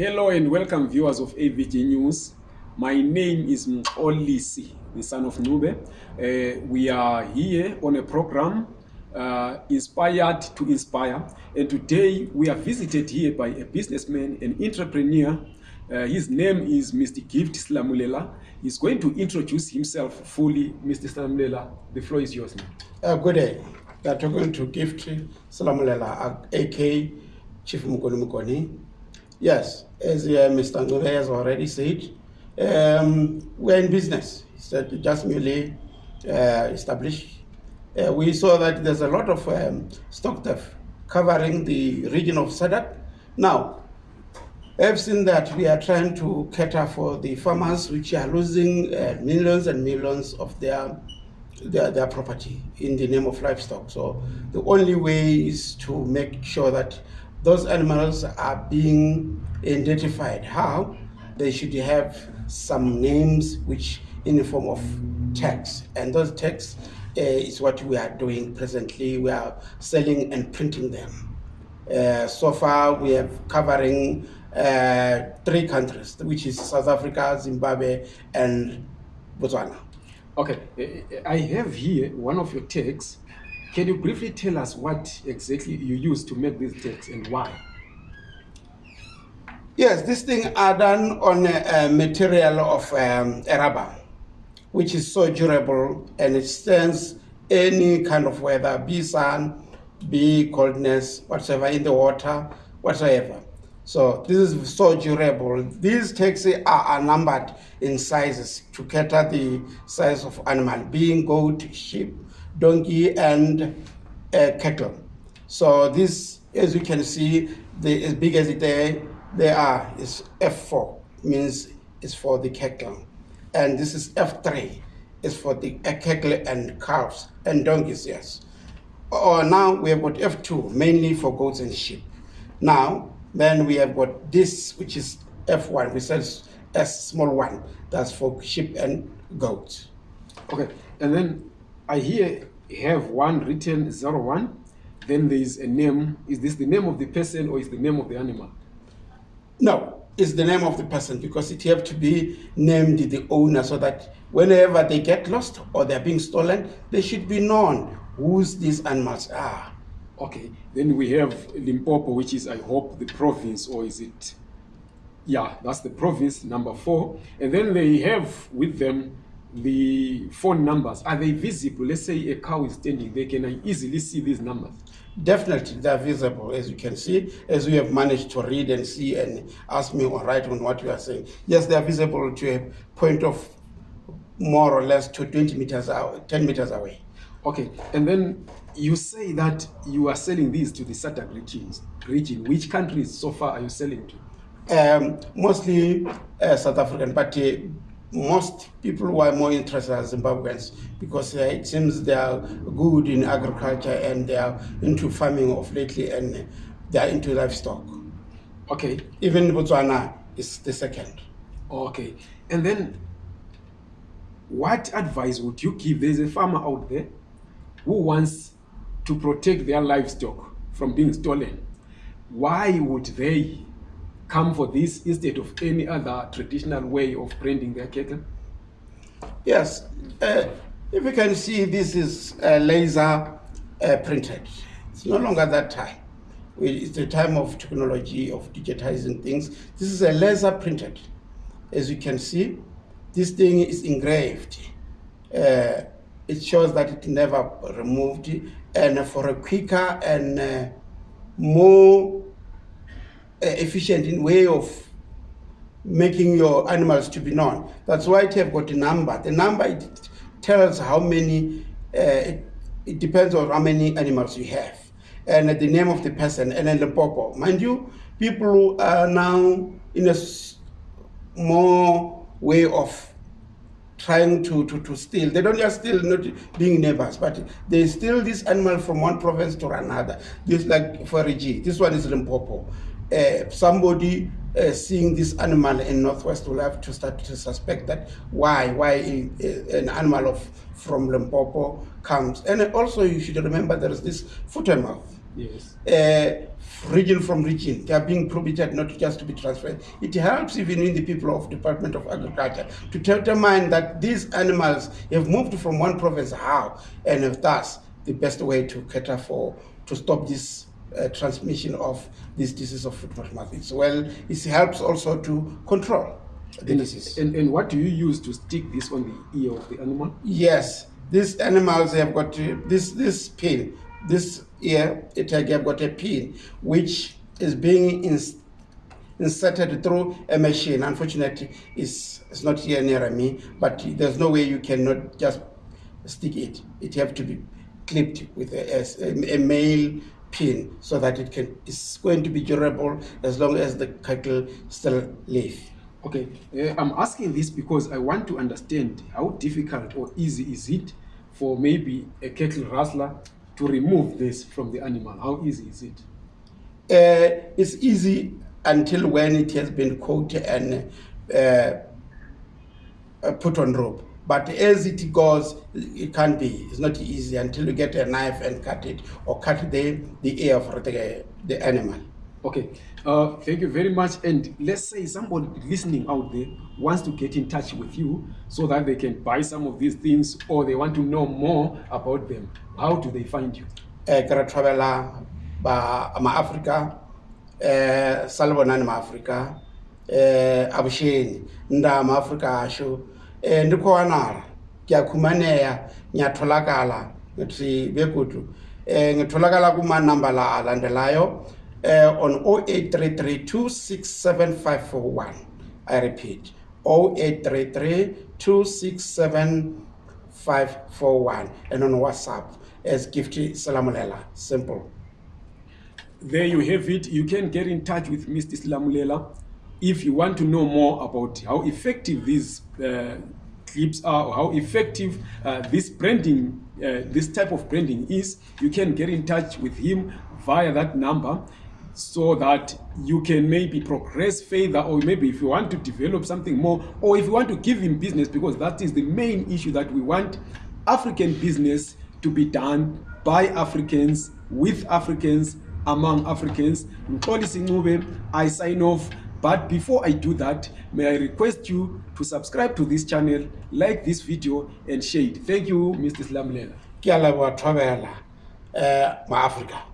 Hello and welcome viewers of AVG News. My name is Mxolisi, the son of Ncube. Uh, we are here on a program uh, inspired to inspire. And today we are visited here by a businessman, an entrepreneur. Uh, his name is Mr. Gift Slamulela. He's going to introduce himself fully. Mr. Slamulela, the floor is yours. Uh, good day. We are talking to Gift Salamulela, AK Chief Mukoni Mukoni. Yes, as uh, Mr. Ncube has already said, um, we're in business. Uh, just merely uh, established. Uh, we saw that there's a lot of um, stock theft covering the region of SADC. Now, I've seen that we are trying to cater for the farmers which are losing uh, millions and millions of their, their their property in the name of livestock. So the only way is to make sure that those animals are being identified. How? They should have some names which in the form of tags. And those tags uh, is what we are doing presently. We are selling and printing them. Uh, so far, we have covering uh, three countries, which is South Africa, Zimbabwe, and Botswana. Okay, I have here one of your tags. Can you briefly tell us what exactly you use to make these tags and why? Yes, these things are done on a, a material of um, a rubber, which is so durable and it stands any kind of weather, be sun, be coldness, whatsoever, in the water, whatsoever. So this is so durable. These taxis are, are numbered in sizes to cater the size of animal, being goat, sheep, donkey, and cattle. So this, as you can see, the, as big as it they, they are is F4, means it's for the cattle. And this is F3, is for the cattle and calves and donkeys, yes. Or now we have got F2, mainly for goats and sheep. Now, then we have got this, which is F1, which says S small one, that's for sheep and goats. Okay, and then I here have one written 01. Then there is a name. Is this the name of the person or is the name of the animal? No, it's the name of the person because it have to be named the owner so that whenever they get lost or they're being stolen, they should be known whose these animals are. Okay, then we have Limpopo, which is, I hope, the province, or is it? Yeah, that's the province, number four. And then they have with them the phone numbers. Are they visible? Let's say a cow is standing there, can I easily see these numbers? Definitely, they're visible, as you can see, as we have managed to read and see and ask me or write on what you are saying. Yes, they are visible to a point of more or less to 20 meters out, 10 meters away. Okay, and then you say that you are selling these to the SADC regions. Region, which countries so far are you selling to? Um, mostly uh, South African, but uh, most people who are more interested are Zimbabweans because uh, it seems they are good in agriculture and they are into farming of lately and they are into livestock. Okay, Even Botswana is the second. okay. And then what advice would you give? There's a farmer out there who wants to protect their livestock from being stolen. Why would they come for this instead of any other traditional way of branding their cattle? Yes, uh, if you can see, this is uh, laser uh, printed. It's no longer that time. It's the time of technology of digitizing things. This is a laser printed. As you can see, this thing is engraved. Uh, it shows that it never removed, and for a quicker and uh, more efficient in way of making your animals to be known. That's why it have got a number. The number it tells how many. Uh, it, it depends on how many animals you have, and the name of the person, and then the popo. Mind you, people are now in a more way of trying to, to, to steal. They don't just steal not being neighbors, but they steal this animal from one province to another. This like forage. This one is Limpopo. Uh, somebody uh, seeing this animal in Northwest will have to start to suspect that why why an animal of from Limpopo comes. And also you should remember there is this foot and mouth. Yes. uh, region from region. They are being prohibited not just to be transferred. It helps even in the people of Department of Agriculture to determine that these animals have moved from one province how, and if thus the best way to cater for to stop this uh, transmission of this disease of foot mouth. It's well, it helps also to control the And, disease. and, and what do you use to stick this on the ear of the animal? Yes, these animals have got uh, this this pin. This ear, it have got a pin which is being ins- inserted through a machine. Unfortunately, it's, it's not here near me, but there's no way you cannot just stick it. It have to be clipped with a, a, a male pin so that it can. It's going to be durable as long as the cattle still live. Okay, uh, I'm asking this because I want to understand how difficult or easy is it for maybe a cattle rustler to remove this from the animal? How easy is it? uh, it's easy until when it has been coated and uh, uh, put on rope. But as it goes, it can't be. It's not easy until you get a knife and cut it or cut the, the ear of the, the animal. Okay, uh, thank you very much. And let's say somebody listening out there wants to get in touch with you so that they can buy some of these things or they want to know more about them. How do they find you? Eh, ke re thobela ba maafrika um salibonani maafrika um abusheni nda maafrika asho um ndi khou wanala. Ke a khumaneya ngiyatholakala ngithi begodu um ngitholakala kumanamba la alandelayo um on 0833 267541 i repeat 0833 267541 and on whatsapp as gifty salamulela simple. There you have it. You can get in touch with Mr. Slamulela if you want to know more about how effective these uh, clips are or how effective uh, this branding, uh, this type of branding is. You can get in touch with him via that number so that you can maybe progress further or maybe if you want to develop something more or if you want to give him business because that is the main issue that we want African business to be done by Africans with Africans among Africans. Mxolisi Ncube, I sign off. But before I do that, may I request you to subscribe to this channel, like this video, and share it. Thank you, Mr. Slamulela. ke a leboa thobela um maafrika